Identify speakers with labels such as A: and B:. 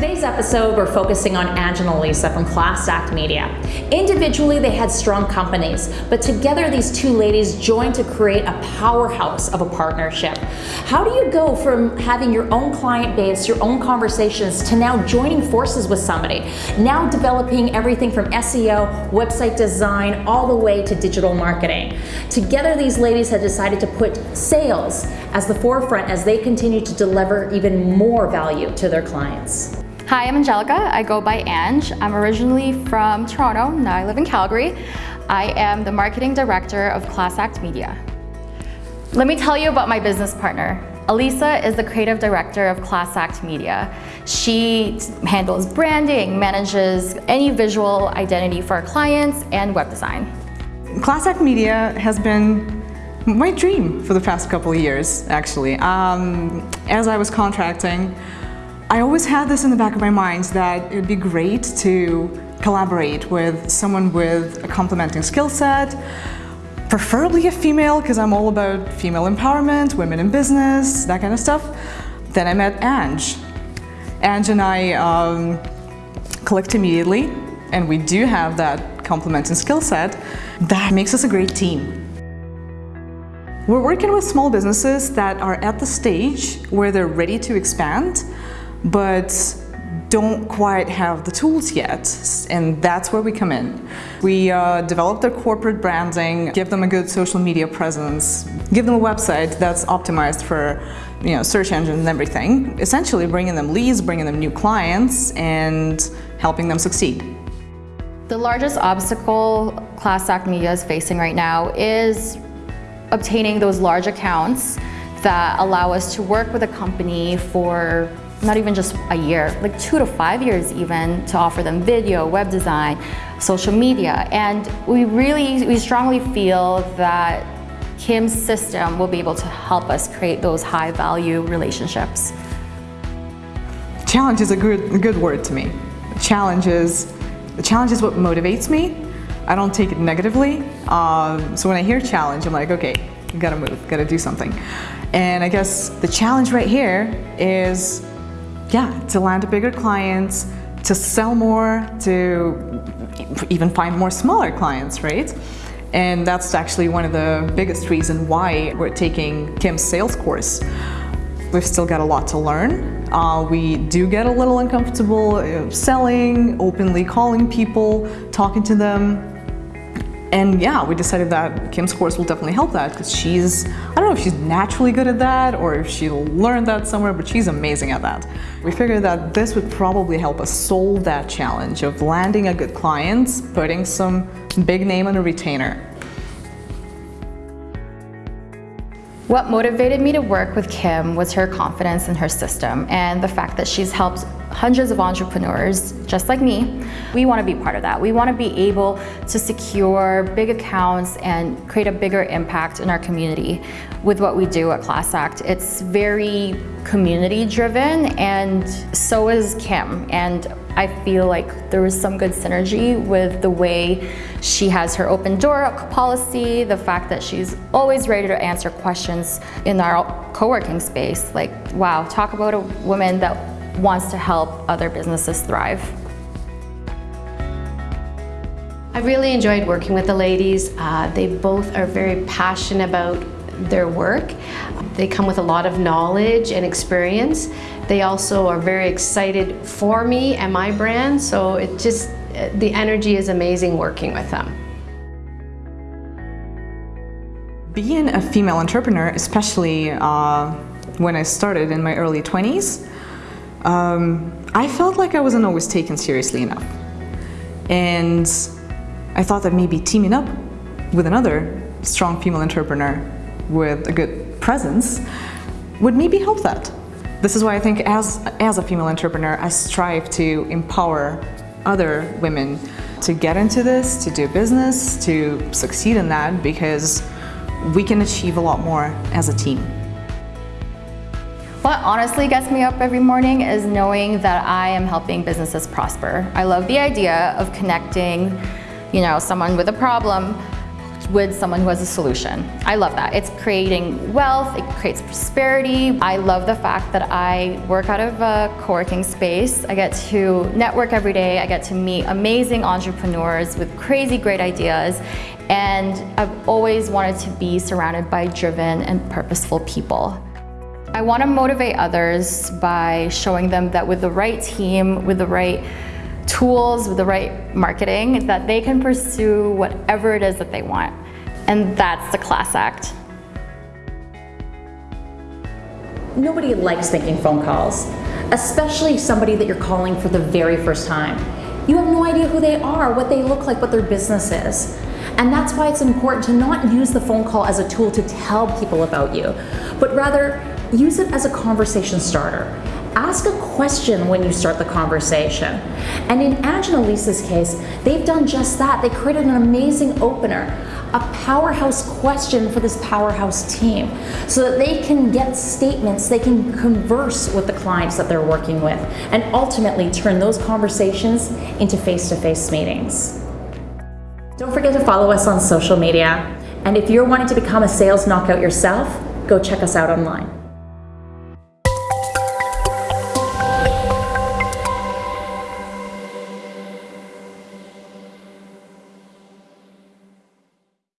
A: today's episode, we're focusing on Angela and Lisa from Class Act Media. Individually, they had strong companies, but together these two ladies joined to create a powerhouse of a partnership. How do you go from having your own client base, your own conversations, to now joining forces with somebody? Now developing everything from SEO, website design, all the way to digital marketing. Together, these ladies have decided to put sales as the forefront as they continue to deliver even more value to their clients.
B: Hi, I'm Angelica. I go by Ange. I'm originally from Toronto, now I live in Calgary. I am the marketing director of Class Act Media. Let me tell you about my business partner. Elisa is the creative director of Class Act Media. She handles branding, manages any visual identity for our clients, and web design.
C: Class Act Media has been my dream for the past couple of years, actually. Um, as I was contracting, I always had this in the back of my mind that it would be great to collaborate with someone with a complementing skill set, preferably a female because I'm all about female empowerment, women in business, that kind of stuff. Then I met Ange. Ange and I um, clicked immediately and we do have that complementing skill set. That makes us a great team. We're working with small businesses that are at the stage where they're ready to expand but don't quite have the tools yet, and that's where we come in. We uh, develop their corporate branding, give them a good social media presence, give them a website that's optimized for you know, search engines and everything, essentially bringing them leads, bringing them new clients, and helping them succeed.
B: The largest obstacle Class Act Media is facing right now is obtaining those large accounts that allow us to work with a company for not even just a year, like two to five years even, to offer them video, web design, social media. And we really, we strongly feel that Kim's system will be able to help us create those high value relationships.
C: Challenge is a good, good word to me. Challenge is, the challenge is what motivates me. I don't take it negatively. Um, so when I hear challenge, I'm like, okay, gotta move, gotta do something. And I guess the challenge right here is yeah, to land bigger clients, to sell more, to even find more smaller clients, right? And that's actually one of the biggest reasons why we're taking Kim's sales course. We've still got a lot to learn. Uh, we do get a little uncomfortable uh, selling, openly calling people, talking to them, and yeah, we decided that Kim's course will definitely help that because she's, I don't know if she's naturally good at that or if she learned that somewhere, but she's amazing at that. We figured that this would probably help us solve that challenge of landing a good client, putting some big name on a retainer.
B: What motivated me to work with Kim was her confidence in her system and the fact that she's helped hundreds of entrepreneurs just like me. We want to be part of that. We want to be able to secure big accounts and create a bigger impact in our community with what we do at Class Act. It's very community driven and so is Kim. And I feel like there was some good synergy with the way she has her open door policy, the fact that she's always ready to answer questions in our co-working space. Like, wow, talk about a woman that wants to help other businesses thrive.
D: I really enjoyed working with the ladies. Uh, they both are very passionate about their work. They come with a lot of knowledge and experience. They also are very excited for me and my brand, so it just, the energy is amazing working with them.
C: Being a female entrepreneur, especially uh, when I started in my early 20s, um, I felt like I wasn't always taken seriously enough. And I thought that maybe teaming up with another strong female entrepreneur with a good presence would maybe help that. This is why I think as, as a female entrepreneur, I strive to empower other women to get into this, to do business, to succeed in that because we can achieve a lot more as a team.
B: What honestly gets me up every morning is knowing that I am helping businesses prosper. I love the idea of connecting, you know, someone with a problem with someone who has a solution. I love that. It's creating wealth, it creates prosperity. I love the fact that I work out of a co-working space. I get to network every day. I get to meet amazing entrepreneurs with crazy great ideas. And I've always wanted to be surrounded by driven and purposeful people. I want to motivate others by showing them that with the right team, with the right tools, with the right marketing, that they can pursue whatever it is that they want. And that's the class act.
A: Nobody likes making phone calls, especially somebody that you're calling for the very first time. You have no idea who they are, what they look like, what their business is. And that's why it's important to not use the phone call as a tool to tell people about you, but rather use it as a conversation starter. Ask a question when you start the conversation. And in Ange and case, they've done just that. They created an amazing opener, a powerhouse question for this powerhouse team so that they can get statements, they can converse with the clients that they're working with, and ultimately turn those conversations into face-to-face meetings. Don't forget to follow us on social media. And if you're wanting to become a sales knockout yourself, go check us out online.